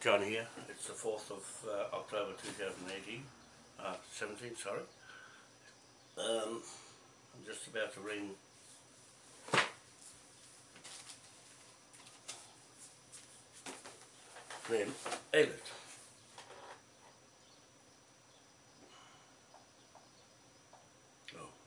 John here, it's the 4th of uh, October 2018, uh, 17, sorry. Um, I'm just about to ring then Elliot. Oh.